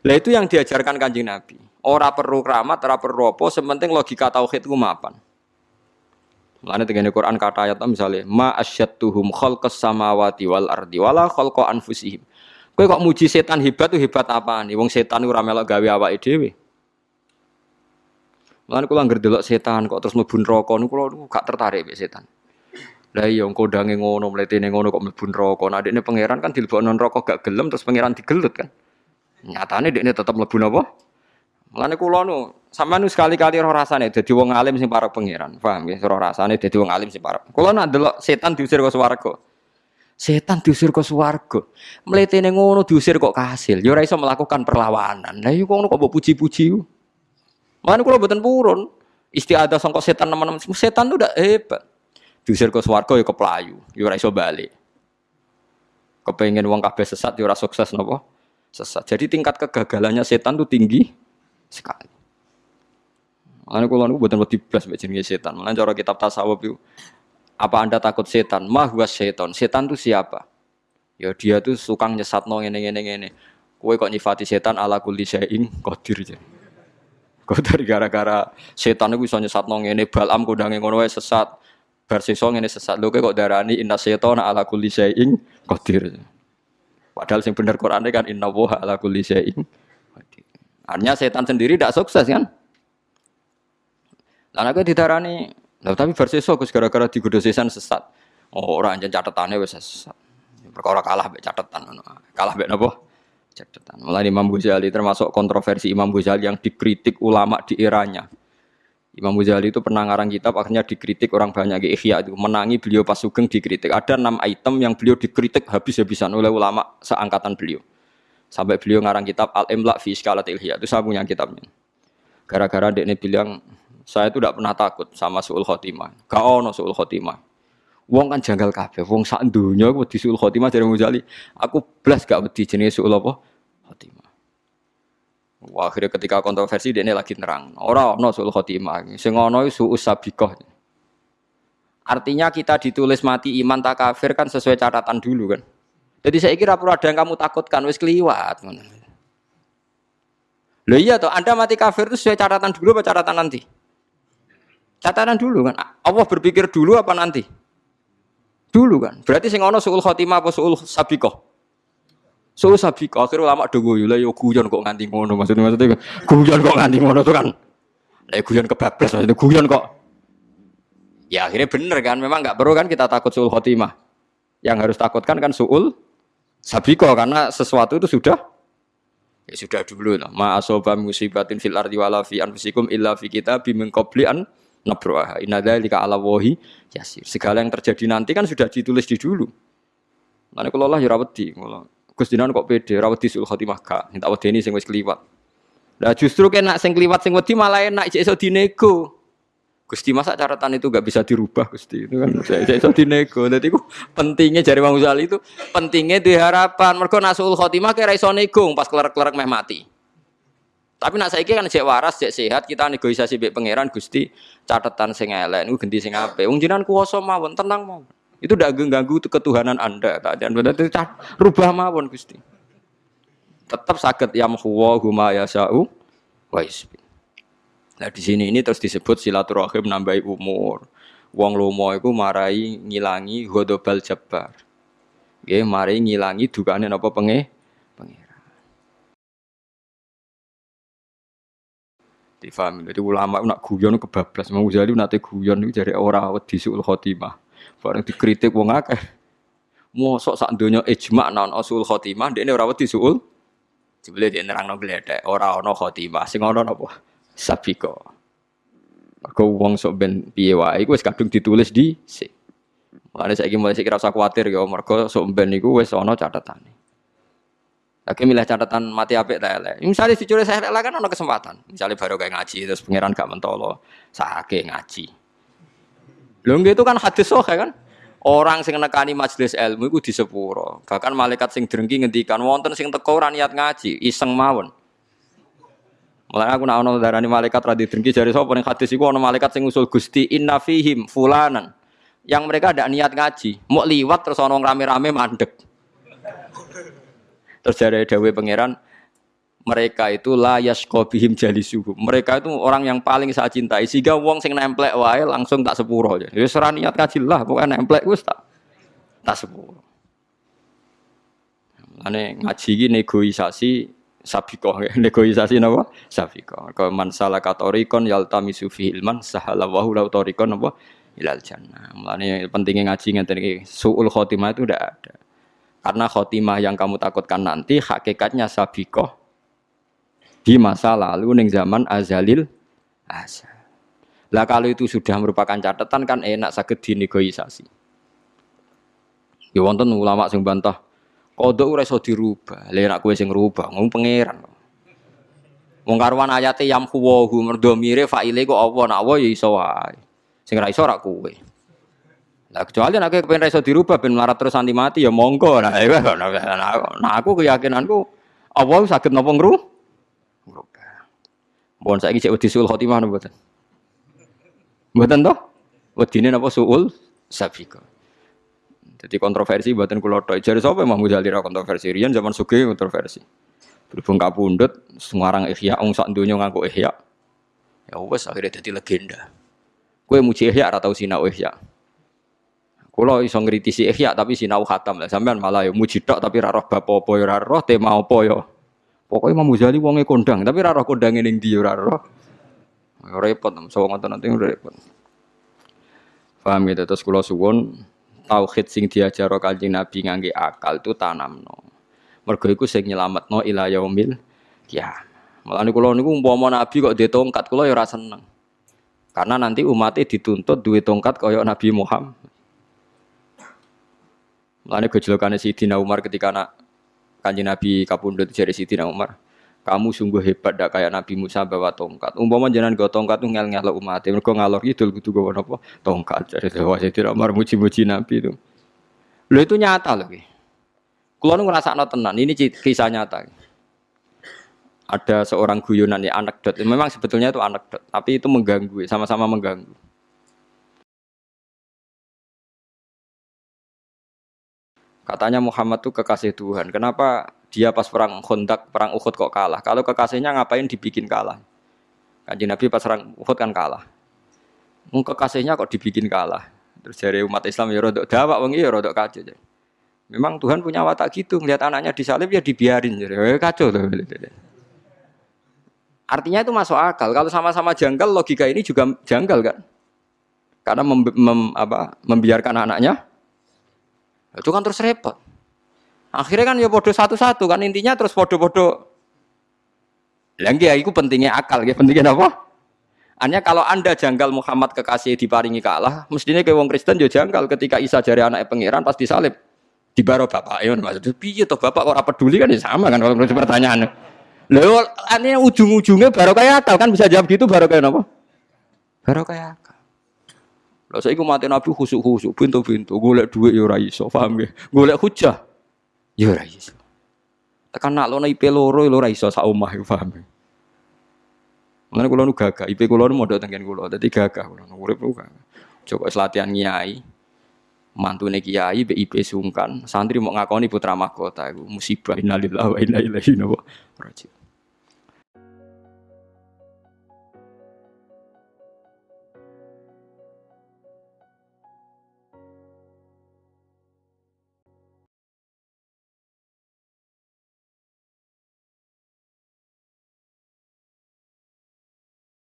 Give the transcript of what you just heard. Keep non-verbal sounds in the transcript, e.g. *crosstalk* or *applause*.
Lah itu yang diajarkan Kanjeng Nabi. Ora perlu keramat, ora perlu apa, sementing logika tauhid ku mapan. Mulane tengene Quran kata ayat misalnya ma asyattuhum khalqas samawati wal ardi wala khalqa anfusihim. Kowe kok muji setan hebat tuh hebat nih? Wong setan ora melok gawe awake dhewe. Mulane kula anggere delok setan kok terus mlebu neraka niku kula gak tertarik mek setan. Lah iya kodange ngono, mletene ngono kok mlebu neraka. Nah dekne pangeran kan dilebokno neraka gak gelem terus pangeran digelut kan. Nyatane dekne tetep mlebu napa? Mulane kula nu sampean sekali-kali roh rasane dadi wong alim sing para pangeran. Paham nggih? Roh rasane dadi wong alim sing para. Kula nak delok setan diusir ke swarga. Setan diusir ke swarga. Mletene ngono diusir kok kasil. Ya ora iso melakukan perlawanan. Lah iku ngono kok mbok puji-puji. Mulane kula mboten purun. Istiadah sangka setan teman-teman. Setan itu udah hebat. Diusir ke swarga ya keplayu. Ya ora iso balik. Kepengen wong kabeh sesat ya sukses napa? Sesat. Jadi tingkat kegagalannya setan itu tinggi sekali. Makanya kalau aku buatan wedi blas mbak jenenge setan. Makanya cara kitab tasawuf itu apa anda takut setan? Mahwa setan. Setan itu siapa? Ya dia tuh suka nyesat no ngene ngene ngene. Kue kok nyifati setan ala kulli syai'in aja. Kau dari gara-gara setan itu bisa nyesat no ngene balam kudange ngono sesat. Bar sesuk ngene sesat. Lho kok darani inna setan ala kulli syai'in qadir. Padahal sing bener Quran kan inna wa ala kulli syai'in. Artinya setan sendiri tidak sukses kan? Lah aku didarani, lah tapi verseso Gus gara-gara digoda sesat. Oh, ora anjen catatannya wis sesat. Perkara kalah mbek catatan ngono. Kalah mbek napa? Catatan. Mulai Imam Ghazali termasuk kontroversi Imam Ghazali yang dikritik ulama di eranya. Imam Ghazali itu pernah ngarang kitab akhirnya dikritik orang banyak di Ihya itu menangi beliau pas sugeng dikritik. Ada enam item yang beliau dikritik habis-habisan oleh ulama seangkatan beliau. Sampai beliau ngarang kitab Al-Imla fi Iskalatil Ihya. Itu saya punya kitabnya. Gara-gara dia bilang saya itu tidak pernah takut sama suul khotimah. Gak ono suul khotimah. Wong kan janggal kabeh. Wong sak dunya aku di suul khotimah dari Muzali. Aku blas gak wedi jenis suul apa? Wah, akhirnya ketika kontroversi dia ini lagi nerang. Orang ono suul khotimah. Sing ono suul sabikoh. Artinya kita ditulis mati iman tak kafir kan sesuai catatan dulu kan. Jadi saya kira perlu ada yang kamu takutkan wis keliwat. Loh iya toh, Anda mati kafir itu sesuai catatan dulu apa catatan nanti? Catatan dulu kan. Allah berpikir dulu apa nanti? Dulu kan. Berarti sing ana suul khotimah apa suul sabiqah? Suul sabiqah. Akhirnya ulama do guyu lah yo guyon kok nganti ngono maksudnya maksudnya guyon kok nganti ngono tuh kan. Lah guyon kebablas maksudnya guyon kok. Ya akhirnya bener kan, memang nggak perlu kan kita takut suul khotimah. Yang harus takutkan kan suul sabiko karena sesuatu itu sudah ya sudah dulu lah. Ma asoba musibatin fil ardi wala fi anfusikum illa fi kitabim min an nabroha innadzalika ala wahi yasir segala yang terjadi nanti kan sudah ditulis di dulu Mana kalau Allah ya Gus Dinan kok pede rawati sul khotimah gak, minta ini sing wis kliwat. Lah justru kena sing kliwat sing wedi malah enak iso dinego. Gusti masa catatan itu gak bisa dirubah Gusti itu kan saya iso dinego. Jadi itu pentingnya jari Bang Uzali itu pentingnya diharapan. Mergo nasul khotimah kira iso nego pas kelar-kelar meh mati. Tapi nak saiki kan cek waras, cek sehat, kita negosiasi mbek pangeran Gusti catatan sing elek ganti sing apik. Wong jenengan mawon, tenang mawon. Itu ndak ganggu ketuhanan Anda, itu rubah mawon Gusti. Tetap sakit yang huwa huma yasau wa isbi. Nah di sini ini terus disebut silaturahim nambahi umur. Wong lomo iku marai ngilangi ghadabal jabbar. Nggih, marai ngilangi dukane napa penge Difahami. Jadi ulama nak guyon kebablas. Mau Ghazali nate guyon itu jadi orang wedi suul khotimah. Bareng dikritik wong akeh. Mosok sak donya ijma naon usul khotimah, ini ora wedi suul. Jebule dia nerangno gledek, ora ana khotimah. Sing ana napa? Sabiko. Mergo wong sok ben piye wae iku wis kadung ditulis di si. Mulane saiki mulai kira usah kuwatir ya mergo sok ben iku wis ana catatane. Lagi milih catatan mati apik ta elek. Misalnya dicuri saya elek kan ada kesempatan. Misalnya baru kayak ngaji terus pangeran gak mentolo, sake ngaji. Lho itu kan hadis sohe kan. Orang sing nekani majelis ilmu iku di sepuro. Bahkan malaikat sing drengki ngendikan wonten sing teko ora niat ngaji, iseng mawon. Mulai aku nak ono darani malaikat radhi drengki jari sapa ning hadis iku ono malaikat sing usul Gusti inna fihim fulanan. Yang mereka ada niat ngaji, mau liwat terus ono rame-rame mandek. Terus dari Dawe pangeran, mereka itu layas kobihim jali suhu. Mereka itu orang yang paling saya cintai. Sehingga wong sing nemplek wae langsung tak sepuro aja. Ya serah niat kaji lah, pokoknya nemplek wis tak tak sepuro. Ane ngaji ini negosiasi sabikoh, *laughs* negosiasi napa? Sabikoh. Kalau man salah katorikon yaltami sufi ilman sahala wahu lau torikon napa? Ilal jannah. Mulane pentingnya ngaji ngeten iki suul khotimah itu udah ada. Karena khotimah yang kamu takutkan nanti hakikatnya sabikoh di masa lalu neng zaman azalil azal. Lah kalau itu sudah merupakan catatan kan enak sakit dinegosiasi. Ya wonten ulama sing bantah kodok ora iso dirubah. Lah nek kowe sing ngrubah ngomong pangeran. Wong karuan ayate yam kuwahu merdomire faile kok apa nak wa ya iso wae. Sing ra iso ora kowe. Nah kecuali nek kepen iso dirubah ben terus anti mati ya monggo. Nah, iya, nah, nah, nah aku keyakinanku Allah sakit nopo ngru? Mohon saiki cek wedi sul khotimah napa mboten? Mboten toh? Wedine napa suul sabika. Jadi kontroversi buatan kulo tok. Jadi siapa Mahmud Ali kontroversi? Rian zaman suge kontroversi. Berhubung kapundut, semarang ihya, ong sak dunia ngaku ihya. Ya wes akhirnya jadi legenda. Kue muji ihya atau sinau ihya. Kulo iso ngritisi ihya tapi sinau khatam lah. Sampean malah ya muji tok tapi raro bapak apa ya raro tema apa ya. Pokoknya Imam Ghazali wonge kondang tapi raro kondang ini dia raro. Repot, so ngoten nanti repot. Paham gitu terus kulo suwon tauhid sing diajaro Kanjeng Nabi ngangge akal itu tanamno. Mergo iku sing nyelametno ila yaumil ya. Mulane kula niku umpama Nabi kok ditongkat kula ya ora seneng. Karena nanti umatnya dituntut duit tongkat kaya Nabi Muhammad. Mulane gejolakane Sidina Umar ketika anak Kanjeng Nabi kapundhut jari Sidina Umar. Kamu sungguh hebat dak kayak Nabi Musa bawa tongkat. Umpama jenengan go tongkat tuh ngel ngel umat. Mereka ngalor itu kudu go apa? Tongkat. Jadi Dewa Sidina Umar muji-muji Nabi itu. Lo itu nyata lagi. Kulo nu ngerasa tenan. Ini kisah nyata. Ada seorang guyonan ya anekdot. Memang sebetulnya itu anekdot, tapi itu mengganggu, sama-sama mengganggu. Katanya Muhammad tuh kekasih Tuhan. Kenapa dia pas perang Khandaq, perang Uhud kok kalah? Kalau kekasihnya ngapain dibikin kalah? Kanji Nabi pas perang Uhud kan kalah. Mung kekasihnya kok dibikin kalah. Terus dari umat Islam ya rodok dawak wong ya rodok kacau. Jadi. Memang Tuhan punya watak gitu, melihat anaknya disalib ya dibiarin. Jadi ya kacau tuh. Artinya itu masuk akal. Kalau sama-sama janggal, logika ini juga janggal kan? Karena mem, mem, apa, membiarkan anaknya itu kan terus repot. Akhirnya kan ya bodoh satu-satu kan intinya terus bodoh-bodoh. Lagi ya itu pentingnya akal, ya pentingnya apa? Hanya kalau anda janggal Muhammad kekasih diparingi kalah, mestinya ke wong Kristen juga janggal ketika Isa jari anak pangeran pas disalib di baro bapak ya maksudnya piye toh bapak kok peduli kan ya sama kan kalau menurut pertanyaan. Lalu aneh ujung-ujungnya baru kayak akal kan bisa jawab gitu baru kayak apa? Baru kayak. Lah saiki mati Nabi khusuk-khusuk, pintu-pintu, golek dhuwit ya ora iso, paham ya? Golek hujah ya ora iso. Tekan nak lono IP loro ya ora iso sak omah ya paham ya? Mana kula nu gagah, IP kula nu modal tengen kula, dadi gagah kula nu urip lu Coba latihan nyai, mantune kiai BIP sungkan, santri mau ngakoni putra mahkota iku musibah innalillahi wa inna ilaihi raji'un.